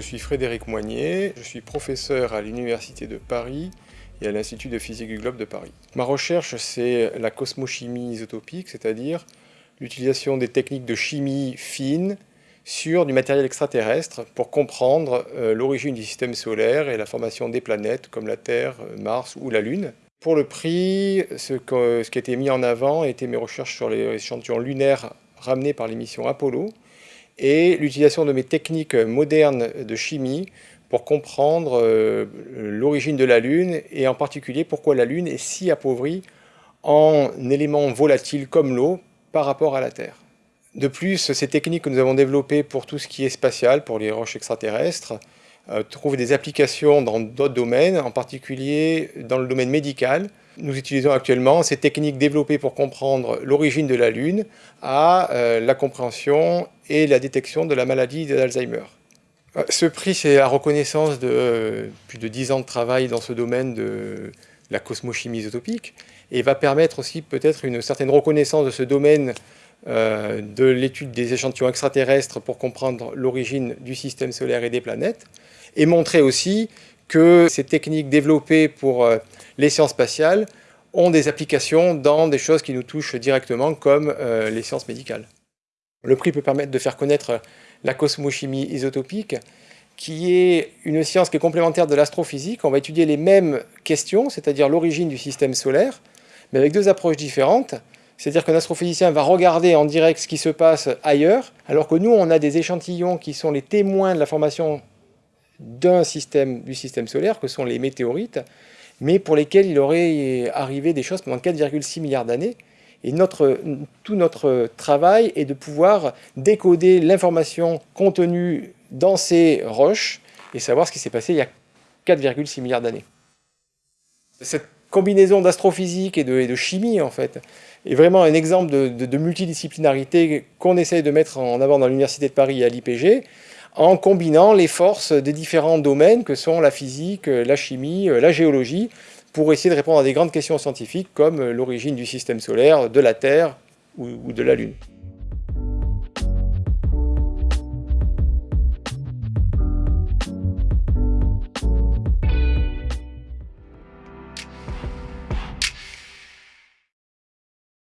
je suis Frédéric Moignet, je suis professeur à l'Université de Paris et à l'Institut de physique du globe de Paris. Ma recherche, c'est la cosmochimie isotopique, c'est-à-dire l'utilisation des techniques de chimie fine sur du matériel extraterrestre pour comprendre euh, l'origine du système solaire et la formation des planètes comme la Terre, Mars ou la Lune. Pour le prix, ce, ce qui a été mis en avant était mes recherches sur les échantillons lunaires ramenés par les missions Apollo, et l'utilisation de mes techniques modernes de chimie pour comprendre euh, l'origine de la Lune et en particulier pourquoi la Lune est si appauvrie en éléments volatiles comme l'eau par rapport à la Terre. De plus, ces techniques que nous avons développées pour tout ce qui est spatial, pour les roches extraterrestres, euh, trouvent des applications dans d'autres domaines, en particulier dans le domaine médical, nous utilisons actuellement ces techniques développées pour comprendre l'origine de la Lune à euh, la compréhension et la détection de la maladie d'Alzheimer. Euh, ce prix, c'est la reconnaissance de euh, plus de 10 ans de travail dans ce domaine de la cosmochimie isotopique et va permettre aussi peut-être une certaine reconnaissance de ce domaine de l'étude des échantillons extraterrestres pour comprendre l'origine du système solaire et des planètes et montrer aussi que ces techniques développées pour euh, les sciences spatiales ont des applications dans des choses qui nous touchent directement comme euh, les sciences médicales. Le prix peut permettre de faire connaître la cosmochimie isotopique, qui est une science qui est complémentaire de l'astrophysique. On va étudier les mêmes questions, c'est-à-dire l'origine du système solaire, mais avec deux approches différentes. C'est-à-dire qu'un astrophysicien va regarder en direct ce qui se passe ailleurs, alors que nous, on a des échantillons qui sont les témoins de la formation système, du système solaire, que sont les météorites, mais pour lesquels il aurait arrivé des choses pendant 4,6 milliards d'années. Et notre, tout notre travail est de pouvoir décoder l'information contenue dans ces roches et savoir ce qui s'est passé il y a 4,6 milliards d'années. Cette combinaison d'astrophysique et de, chimie, en fait, est vraiment un exemple de, de multidisciplinarité qu'on essaye de mettre en avant dans l'Université de Paris et à l'IPG, en combinant les forces des différents domaines que sont la physique, la chimie, la géologie, pour essayer de répondre à des grandes questions scientifiques comme l'origine du système solaire, de la Terre ou de la Lune.